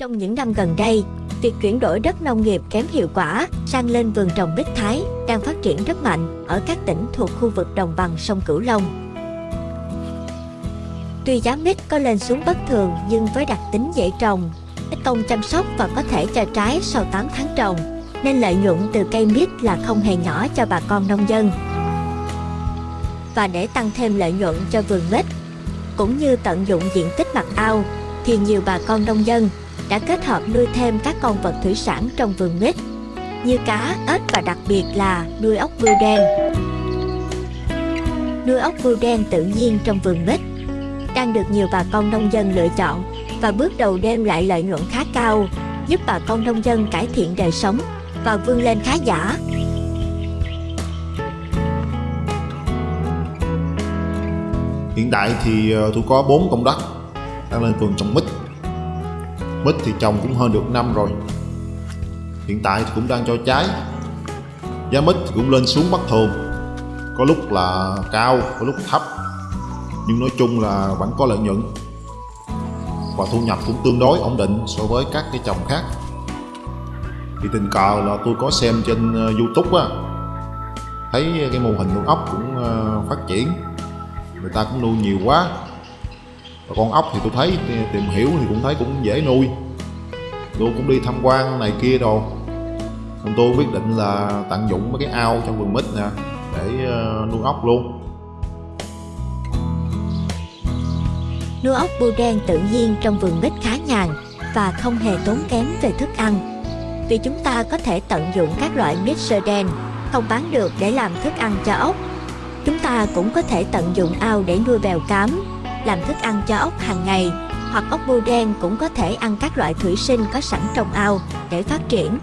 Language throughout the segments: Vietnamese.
Trong những năm gần đây, việc chuyển đổi đất nông nghiệp kém hiệu quả sang lên vườn trồng bích thái đang phát triển rất mạnh ở các tỉnh thuộc khu vực đồng bằng sông Cửu Long. Tuy giá mít có lên xuống bất thường nhưng với đặc tính dễ trồng, ít công chăm sóc và có thể cho trái sau 8 tháng trồng, nên lợi nhuận từ cây mít là không hề nhỏ cho bà con nông dân. Và để tăng thêm lợi nhuận cho vườn mít, cũng như tận dụng diện tích mặt ao, thì nhiều bà con nông dân đã kết hợp nuôi thêm các con vật thủy sản trong vườn mít như cá, ếch và đặc biệt là nuôi ốc bươu đen. Nuôi ốc bươu đen tự nhiên trong vườn mít đang được nhiều bà con nông dân lựa chọn và bước đầu đem lại lợi nhuận khá cao, giúp bà con nông dân cải thiện đời sống và vươn lên khá giả. Hiện tại thì ờ, tôi có 4 công đất đang lên vườn trồng mít Mít thì trồng cũng hơn được năm rồi. Hiện tại thì cũng đang cho trái. Giá mít thì cũng lên xuống bất thường Có lúc là cao, có lúc thấp. Nhưng nói chung là vẫn có lợi nhuận. Và thu nhập cũng tương đối ổn định so với các cái trồng khác. Thì tình cờ là tôi có xem trên ờ, Youtube á. Thấy cái mô hình nuôi ốc cũng ờ, phát triển. Người ta cũng nuôi nhiều quá và con ốc thì tôi thấy tìm hiểu thì cũng thấy cũng dễ nuôi tôi cũng đi tham quan này kia đồ nên tôi quyết định là tận dụng mấy cái ao trong vườn mít nè để ờ, nuôi ốc luôn Nuôi ốc bươu đen tự nhiên trong vườn mít khá nhàn và không hề tốn kém về thức ăn. Vì chúng ta có thể tận dụng các loại mít sơ đen không bán được để làm thức ăn cho ốc. Chúng ta cũng có thể tận dụng ao để nuôi bèo cám, làm thức ăn cho ốc hàng ngày hoặc ốc bươu đen cũng có thể ăn các loại thủy sinh có sẵn trong ao để phát triển.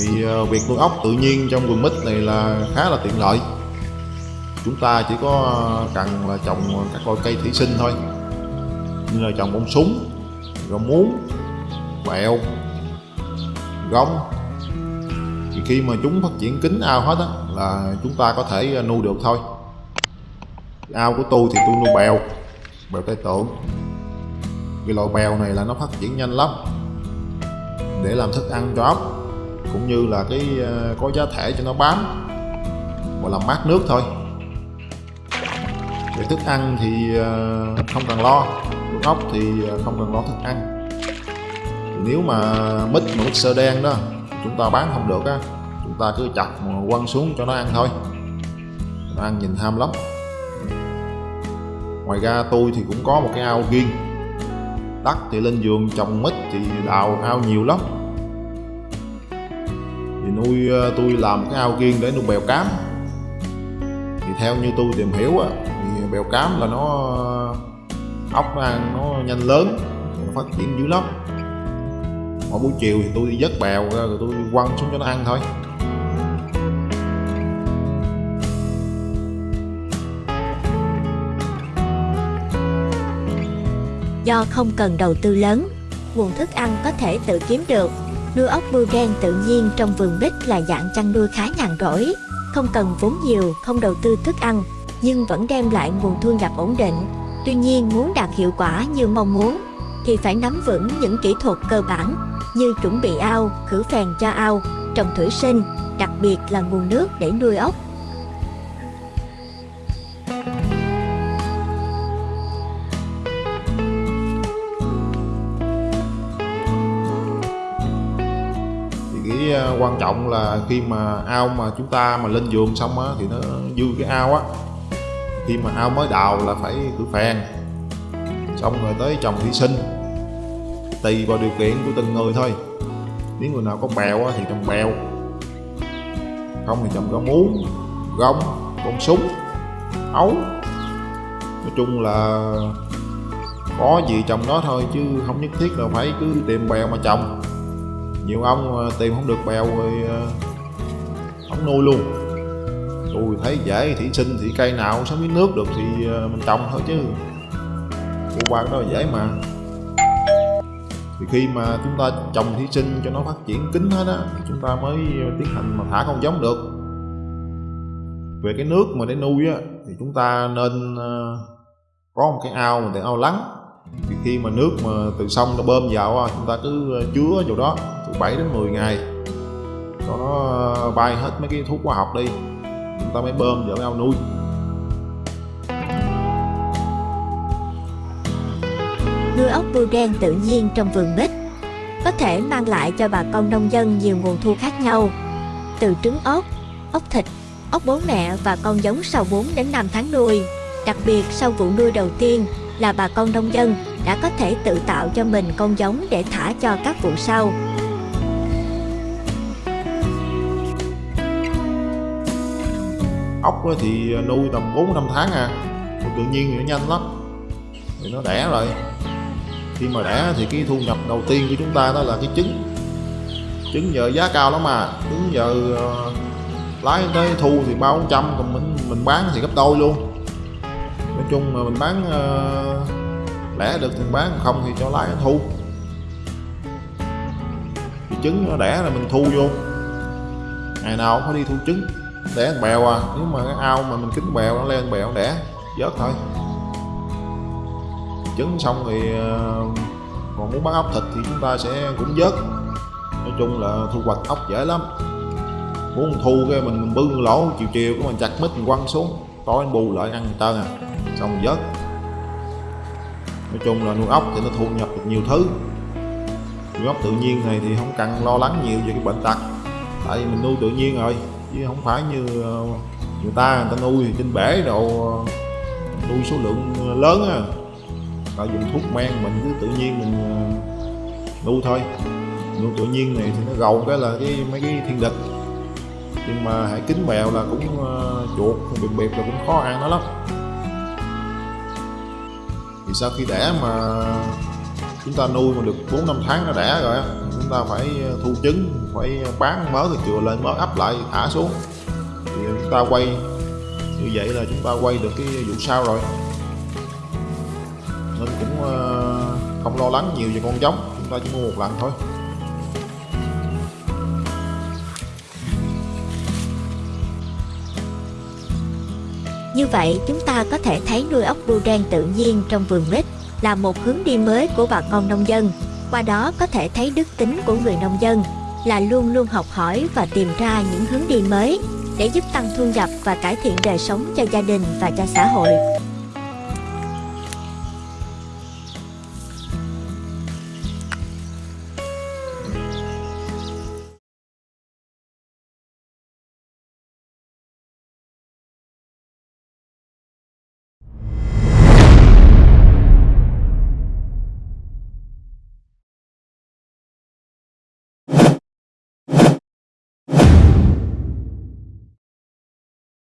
thì ờ, việc nuôi ốc tự nhiên trong vườn mít này là khá là tiện lợi chúng ta chỉ có ờ, cần là trồng các loại cây thủy sinh thôi như là trồng bông súng rau muống quẹo, gông thì khi mà chúng phát triển kính ao hết á là chúng ta có thể à, nuôi được thôi. Ao của tôi thì tôi nuôi bèo bèo tay tượng cái loại bèo này là nó phát triển nhanh lắm, để làm thức ăn cho ốc, cũng như là cái à, có giá thể cho nó bám và làm mát nước thôi. Về thức ăn thì à, không cần lo nuôi ốc thì không cần lo thức ăn. Nếu mà mít mà mít sơ đen đó, chúng ta bán không được á chúng ta cứ chặt quăng xuống cho nó ăn thôi. Nó ăn nhìn tham lắm. Ngoài ra tôi thì cũng có một cái ao riêng đất thì lên giường, trồng mít thì đào ao nhiều lắm. Thì nuôi ờ, tôi làm cái ao riêng để nuôi bèo cám. Thì theo như tôi tìm hiểu á, thì bèo cám là nó ờ, ốc nó ăn nó nhanh lớn, nó phát triển dữ lắm. Mỗi buổi chiều thì tôi đi vớt bèo ra rồi tôi quăng xuống cho nó ăn thôi. Do không cần đầu tư lớn, nguồn thức ăn có thể tự kiếm được. Nuôi ốc bươu đen tự nhiên trong vườn bích là dạng chăn nuôi khá nhàn rỗi, không cần vốn nhiều, không đầu tư thức ăn, nhưng vẫn đem lại nguồn thu nhập ổn định. Tuy nhiên muốn đạt hiệu quả như mong muốn, thì phải nắm vững những kỹ thuật cơ bản như chuẩn bị ao, khử phèn cho ao, trồng thủy sinh, đặc biệt là nguồn nước để nuôi ốc. Cái ờ, quan trọng là khi mà ao mà chúng ta mà lên giường xong á thì nó dư cái ao á. Khi mà ao mới đào là phải khử phèn. Xong rồi tới trồng thủy sinh tùy vào điều kiện của từng người thôi. Nếu người nào có bèo á, thì trồng bèo không thì trồng rau muống gông bông súng ấu. Nói chung là có gì trồng đó thôi chứ không nhất thiết là phải cứ tìm bèo mà trồng nhiều ông ờ, tìm không được bèo rồi ờ, không nuôi luôn. Tôi thấy dễ thì sinh thì cây nào sống với nước được thì ờ, mình trồng thôi chứ. Cô qua đó dễ mà. Thì khi mà chúng ta trồng thủy sinh cho nó phát triển kín hết á, thì chúng ta mới tiến hành mà thả con giống được. Về cái nước mà để nuôi á, thì chúng ta nên có một cái ao mà để ao lắng thì khi mà nước mà từ sông nó bơm vào chúng ta cứ ờ, chứa vào đó từ 7 đến 10 ngày. Cho nó ờ, bay hết mấy cái thuốc hóa học đi chúng ta mới bơm vào cái ao nuôi. Nuôi ốc bươu đen tự nhiên trong vườn bích có thể mang lại cho bà con nông dân nhiều nguồn thu khác nhau. Từ trứng ốc, ốc thịt, ốc bố mẹ và con giống sau 4 đến 5 tháng nuôi. Đặc biệt sau vụ nuôi đầu tiên là bà con nông dân đã có thể tự tạo cho mình con giống để thả cho các vụ sau. Ốc thì nuôi tầm 4 5 tháng à. Tự nhiên thì nó nhanh lắm. Thì nó đẻ rồi. Khi mà đẻ thì cái thu nhập đầu tiên của chúng ta đó là cái trứng trứng giờ giá cao lắm mà trứng giờ ờ, lái tới thu thì bao trăm, còn mình mình bán thì gấp đôi luôn chung mà mình bán uh, lẻ được thì bán không thì cho lái thu. Thì trứng nó đẻ là mình thu vô. Ngày nào cũng phải đi thu trứng đẻ bèo à. Nếu mà cái ao mà mình kính bèo nó lên bèo đẻ vớt thôi. Trứng xong thì uh, còn muốn bán ốc thịt thì chúng ta sẽ cũng vớt. Nói chung là thu hoạch ốc dễ lắm. Muốn thu cái mình, bưng lỗ chiều chiều của mình chặt mít mình quăng xuống tối anh bù lại ăn tơ à xong vớt. Nói chung là nuôi ốc thì nó thu nhập được nhiều thứ. Nuôi ốc tự nhiên này thì không cần lo lắng nhiều về cái bệnh tật. Tại vì mình nuôi tự nhiên rồi, chứ không phải như ờ, người ta người ta nuôi thì trên bể đồ ờ, nuôi số lượng lớn á. Ta dùng thuốc men mình cứ tự nhiên mình ờ, nuôi thôi. Nuôi tự nhiên này thì nó gầu cái là cái, mấy cái thiên địch. Nhưng mà hãy kính mèo là cũng chuột biệt biệt là cũng khó ăn nó lắm thì sau khi đẻ mà chúng ta nuôi mà được 4 năm tháng nó đẻ rồi chúng ta phải ờ, thu trứng, phải bán mớ thì chừa lên, mớ ấp lại, thả xuống. Thì chúng ta quay, như vậy là chúng ta quay được cái vụ sau rồi. Nên cũng ờ, không lo lắng nhiều về con giống, chúng ta chỉ mua một lần thôi. Như vậy, chúng ta có thể thấy nuôi ốc bươu đen tự nhiên trong vườn mít là một hướng đi mới của bà con nông dân. Qua đó có thể thấy đức tính của người nông dân là luôn luôn học hỏi và tìm ra những hướng đi mới để giúp tăng thu nhập và cải thiện đời sống cho gia đình và cho xã hội.